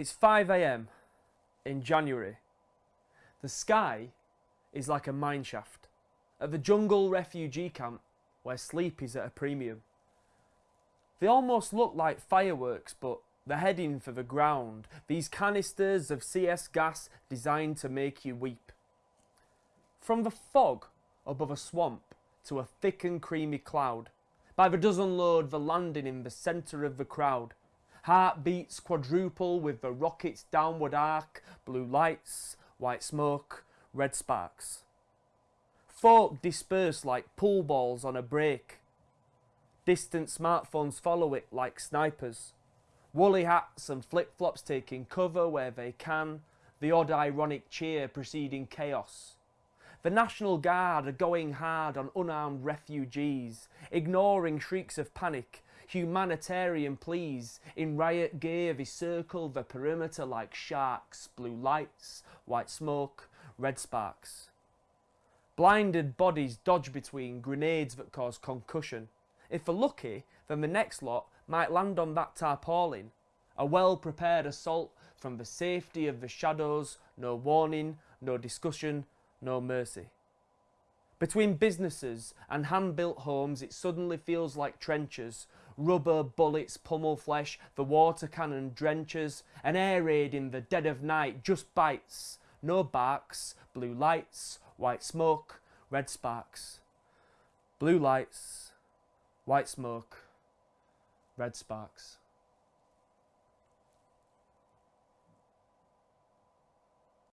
It's 5am in January. The sky is like a mineshaft at the jungle refugee camp where sleep is at a premium. They almost look like fireworks, but they're heading for the ground. These canisters of CS gas designed to make you weep. From the fog above a swamp to a thick and creamy cloud, by the dozen load the landing in the centre of the crowd. Heartbeats quadruple with the rocket's downward arc, blue lights, white smoke, red sparks. Folk disperse like pool balls on a break. Distant smartphones follow it like snipers. Woolly hats and flip-flops taking cover where they can, the odd ironic cheer preceding chaos. The National Guard are going hard on unarmed refugees, ignoring shrieks of panic, humanitarian pleas. In riot gear they circle the perimeter like sharks, blue lights, white smoke, red sparks. Blinded bodies dodge between grenades that cause concussion. If they're lucky, then the next lot might land on that tarpaulin. A well-prepared assault from the safety of the shadows, no warning, no discussion, no mercy. Between businesses and hand-built homes it suddenly feels like trenches, rubber, bullets, pummel flesh, the water cannon drenches, an air raid in the dead of night just bites, no barks, blue lights, white smoke, red sparks. Blue lights, white smoke, red sparks.